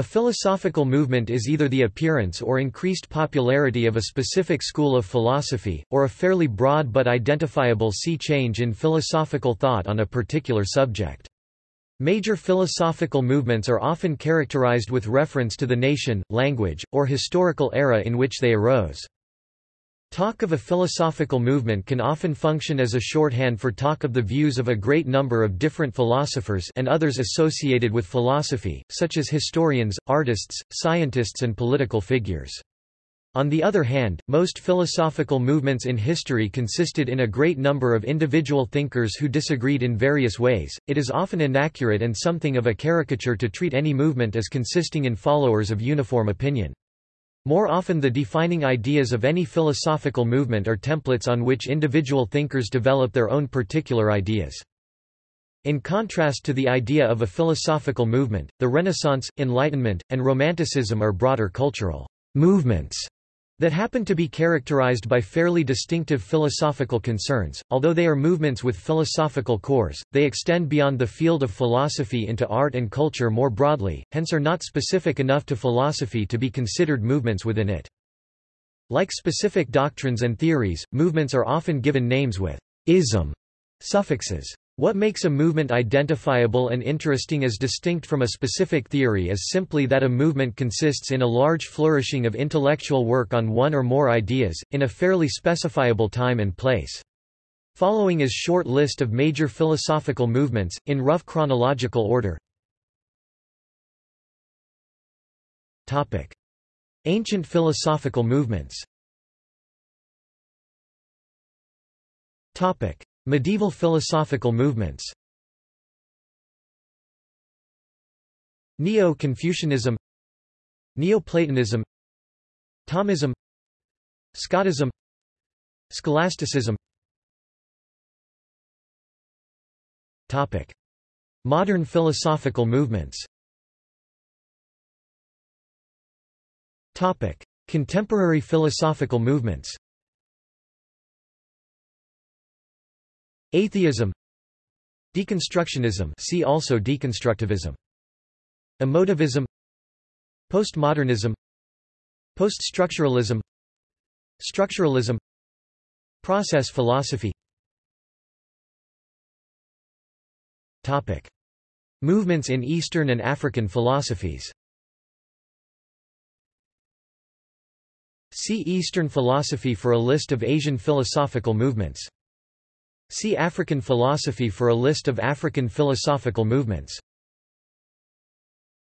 A philosophical movement is either the appearance or increased popularity of a specific school of philosophy, or a fairly broad but identifiable sea change in philosophical thought on a particular subject. Major philosophical movements are often characterized with reference to the nation, language, or historical era in which they arose. Talk of a philosophical movement can often function as a shorthand for talk of the views of a great number of different philosophers and others associated with philosophy, such as historians, artists, scientists and political figures. On the other hand, most philosophical movements in history consisted in a great number of individual thinkers who disagreed in various ways. It is often inaccurate and something of a caricature to treat any movement as consisting in followers of uniform opinion. More often the defining ideas of any philosophical movement are templates on which individual thinkers develop their own particular ideas. In contrast to the idea of a philosophical movement, the Renaissance, Enlightenment, and Romanticism are broader cultural movements that happen to be characterized by fairly distinctive philosophical concerns. Although they are movements with philosophical cores, they extend beyond the field of philosophy into art and culture more broadly, hence are not specific enough to philosophy to be considered movements within it. Like specific doctrines and theories, movements are often given names with ism suffixes. What makes a movement identifiable and interesting as distinct from a specific theory is simply that a movement consists in a large flourishing of intellectual work on one or more ideas, in a fairly specifiable time and place. Following is short list of major philosophical movements, in rough chronological order. Ancient philosophical movements Medieval philosophical movements Neo-Confucianism Neoplatonism Thomism Scotism Scholasticism Topic. Modern philosophical movements Topic. Contemporary philosophical movements Atheism. Deconstructionism. See also deconstructivism. Emotivism. Postmodernism. Poststructuralism. Structuralism. Process philosophy. Topic. Movements in Eastern and African philosophies. See Eastern philosophy for a list of Asian philosophical movements See African philosophy for a list of African philosophical movements